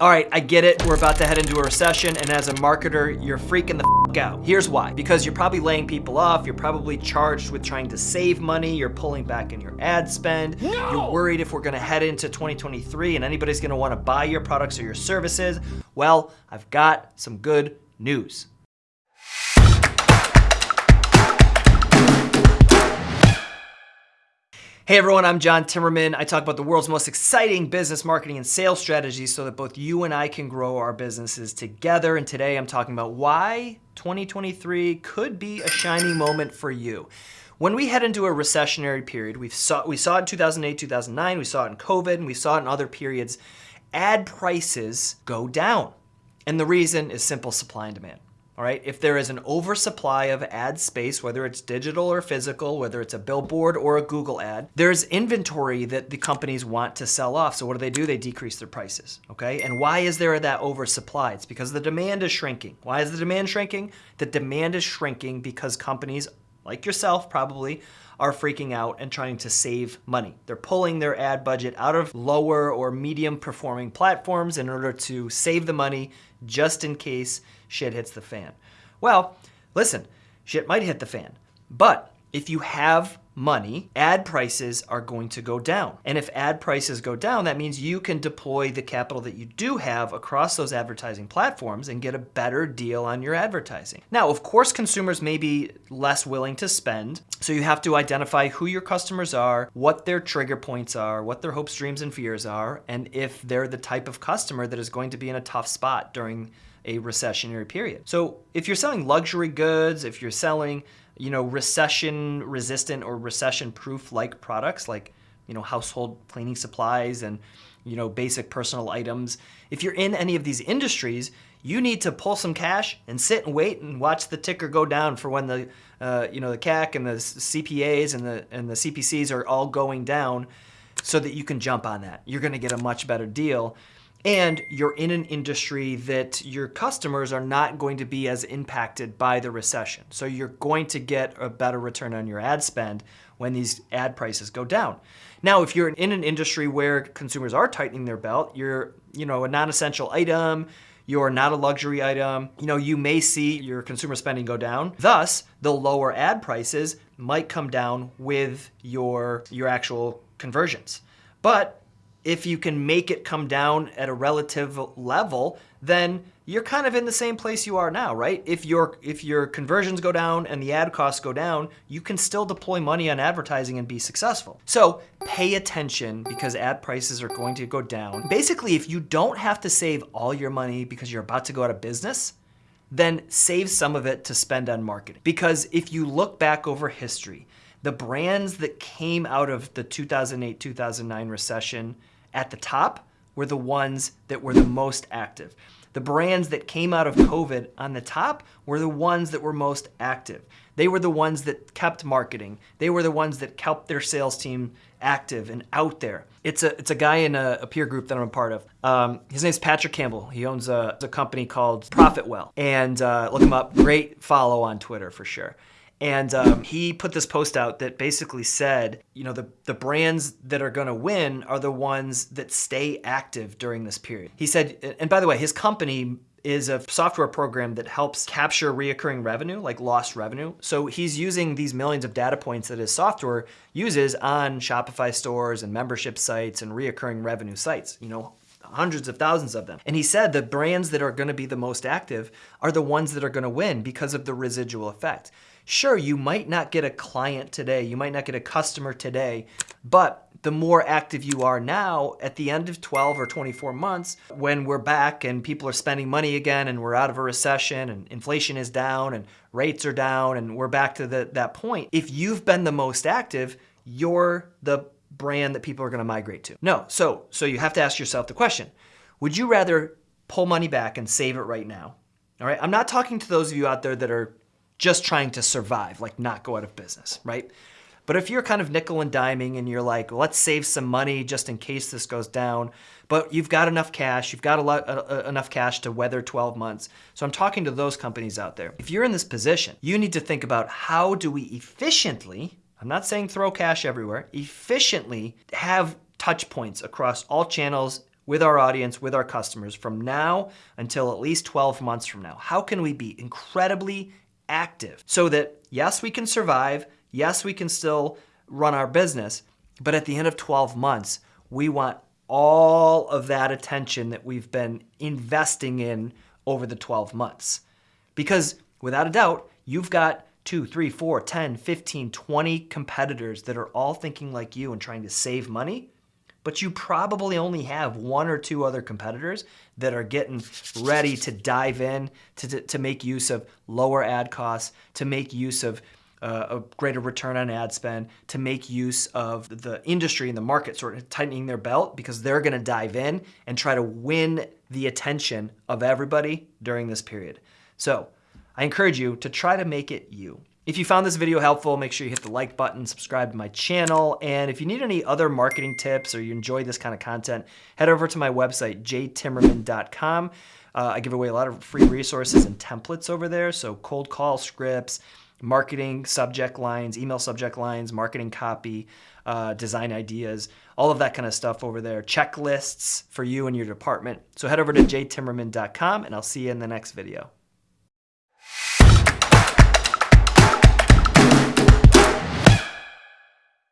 All right, I get it. We're about to head into a recession, and as a marketer, you're freaking the f out. Here's why. Because you're probably laying people off, you're probably charged with trying to save money, you're pulling back in your ad spend, no! you're worried if we're gonna head into 2023 and anybody's gonna wanna buy your products or your services. Well, I've got some good news. Hey everyone, I'm John Timmerman. I talk about the world's most exciting business marketing and sales strategies so that both you and I can grow our businesses together. And today I'm talking about why 2023 could be a shining moment for you. When we head into a recessionary period, we saw, we saw it in 2008, 2009, we saw it in COVID, and we saw it in other periods, ad prices go down. And the reason is simple supply and demand. All right, if there is an oversupply of ad space, whether it's digital or physical, whether it's a billboard or a Google ad, there's inventory that the companies want to sell off. So what do they do? They decrease their prices, okay? And why is there that oversupply? It's because the demand is shrinking. Why is the demand shrinking? The demand is shrinking because companies like yourself probably are freaking out and trying to save money. They're pulling their ad budget out of lower or medium performing platforms in order to save the money just in case shit hits the fan. Well, listen, shit might hit the fan, but if you have money, ad prices are going to go down. And if ad prices go down, that means you can deploy the capital that you do have across those advertising platforms and get a better deal on your advertising. Now, of course, consumers may be less willing to spend, so you have to identify who your customers are, what their trigger points are, what their hopes, dreams, and fears are, and if they're the type of customer that is going to be in a tough spot during a recessionary period. So if you're selling luxury goods, if you're selling you know, recession resistant or recession proof like products like, you know, household cleaning supplies and, you know, basic personal items. If you're in any of these industries, you need to pull some cash and sit and wait and watch the ticker go down for when the, uh, you know, the CAC and the CPAs and the, and the CPCs are all going down so that you can jump on that. You're gonna get a much better deal and you're in an industry that your customers are not going to be as impacted by the recession. So you're going to get a better return on your ad spend when these ad prices go down. Now, if you're in an industry where consumers are tightening their belt, you're you know, a non-essential item, you're not a luxury item, you know, you may see your consumer spending go down. Thus, the lower ad prices might come down with your, your actual conversions. But if you can make it come down at a relative level, then you're kind of in the same place you are now, right? If your if your conversions go down and the ad costs go down, you can still deploy money on advertising and be successful. So pay attention because ad prices are going to go down. Basically, if you don't have to save all your money because you're about to go out of business, then save some of it to spend on marketing. Because if you look back over history, the brands that came out of the 2008-2009 recession at the top were the ones that were the most active. The brands that came out of COVID on the top were the ones that were most active. They were the ones that kept marketing. They were the ones that kept their sales team active and out there. It's a, it's a guy in a, a peer group that I'm a part of. Um, his name's Patrick Campbell. He owns a, a company called Profitwell. And uh, look him up. Great follow on Twitter for sure. And um, he put this post out that basically said, you know, the, the brands that are going to win are the ones that stay active during this period. He said, and by the way, his company is a software program that helps capture reoccurring revenue, like lost revenue. So he's using these millions of data points that his software uses on Shopify stores and membership sites and reoccurring revenue sites, you know, hundreds of thousands of them. And he said the brands that are gonna be the most active are the ones that are gonna win because of the residual effect. Sure, you might not get a client today, you might not get a customer today, but the more active you are now, at the end of 12 or 24 months, when we're back and people are spending money again and we're out of a recession and inflation is down and rates are down and we're back to the, that point, if you've been the most active, you're the brand that people are gonna migrate to. No, so, so you have to ask yourself the question, would you rather pull money back and save it right now? All right, I'm not talking to those of you out there that are just trying to survive, like not go out of business, right? But if you're kind of nickel and diming and you're like, let's save some money just in case this goes down, but you've got enough cash, you've got a lot, uh, uh enough cash to weather 12 months. So I'm talking to those companies out there. If you're in this position, you need to think about how do we efficiently, I'm not saying throw cash everywhere, efficiently have touch points across all channels with our audience, with our customers from now until at least 12 months from now? How can we be incredibly active so that, yes, we can survive, yes, we can still run our business, but at the end of 12 months, we want all of that attention that we've been investing in over the 12 months. Because without a doubt, you've got two, three, four, 10, 15, 20 competitors that are all thinking like you and trying to save money but you probably only have one or two other competitors that are getting ready to dive in to, to, to make use of lower ad costs, to make use of uh, a greater return on ad spend, to make use of the industry and the market sort of tightening their belt because they're gonna dive in and try to win the attention of everybody during this period. So I encourage you to try to make it you. If you found this video helpful, make sure you hit the like button, subscribe to my channel, and if you need any other marketing tips or you enjoy this kind of content, head over to my website, jtimmerman.com. Uh, I give away a lot of free resources and templates over there, so cold call scripts, marketing subject lines, email subject lines, marketing copy, uh, design ideas, all of that kind of stuff over there, checklists for you and your department. So head over to jtimmerman.com and I'll see you in the next video.